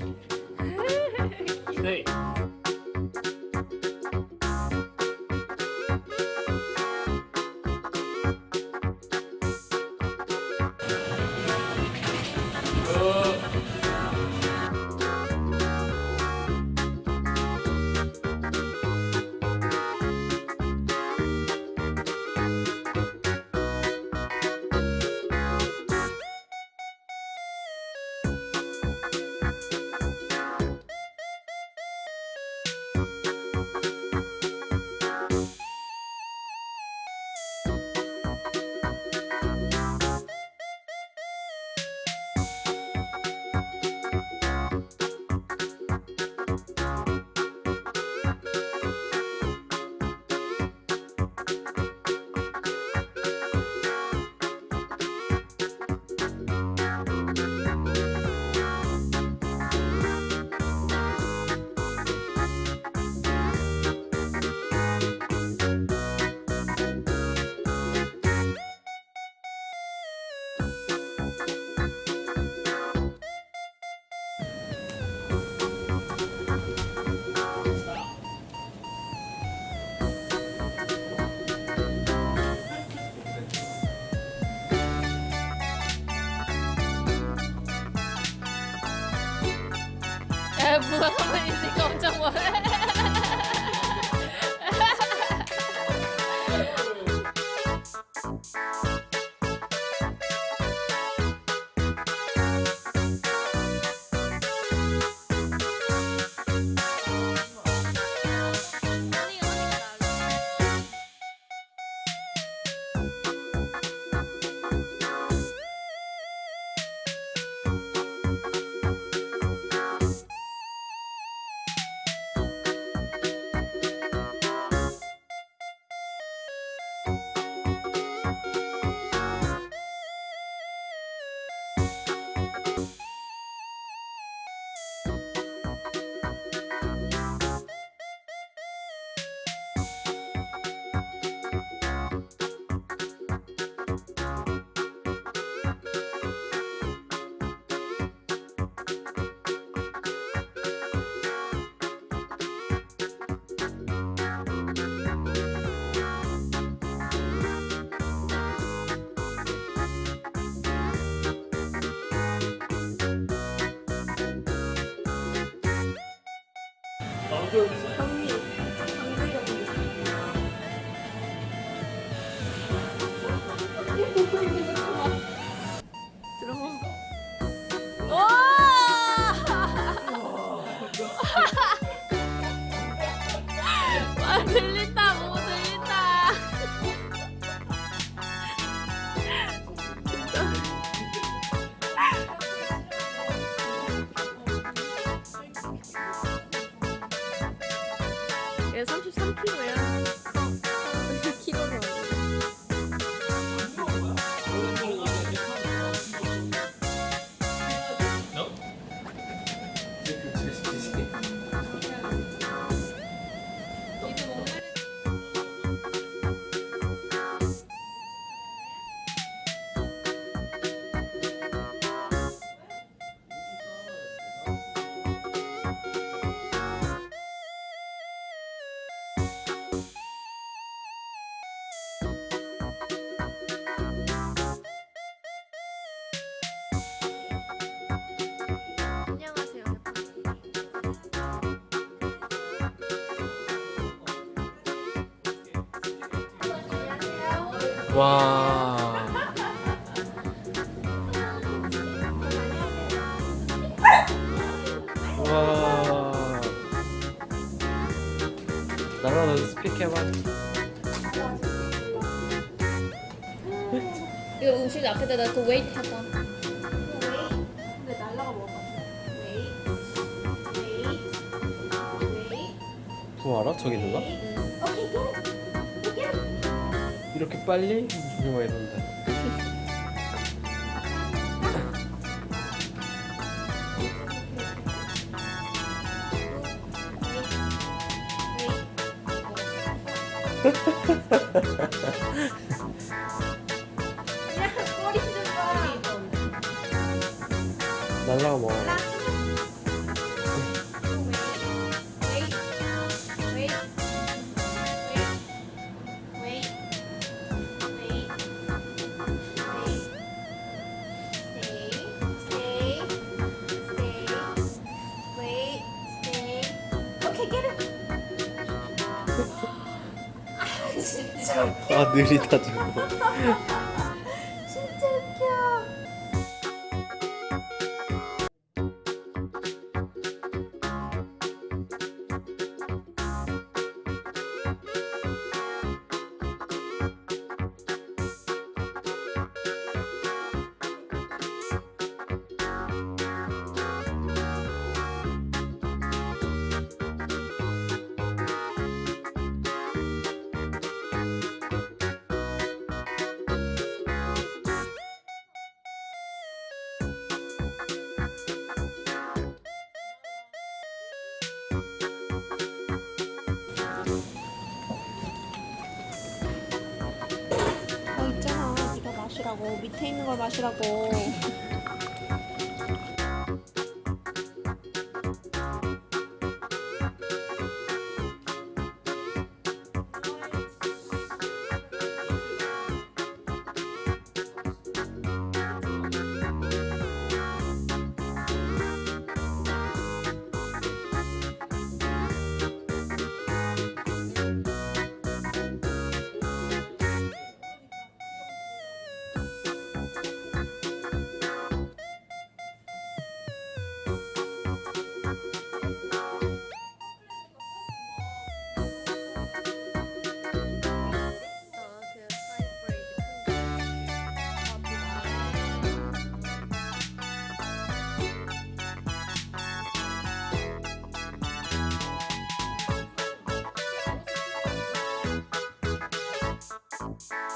Hey. 에 문화 선생님이니까 엄청 뭐 해들 33kg야 와. 와. 나랑 너 스피커 해봐. 이거 음식 앞에다 놔그 웨이트 해봐. 근데 날라가 먹을 것 같아. 웨이, 웨이, 웨이. 부어라 저기 누가? 이렇게 빨리? 정말 이런다. 날라가 아 느리다 저거. 마시라고 밑에 있는 걸 마시라고 Thanks.